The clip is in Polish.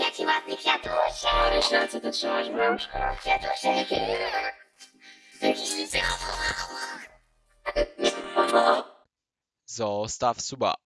jaki ładny kwiatuszek. Marysia, co ty trzymasz w rączkach? Kwiatuszek. Jakiś liceum. Zostaw suba.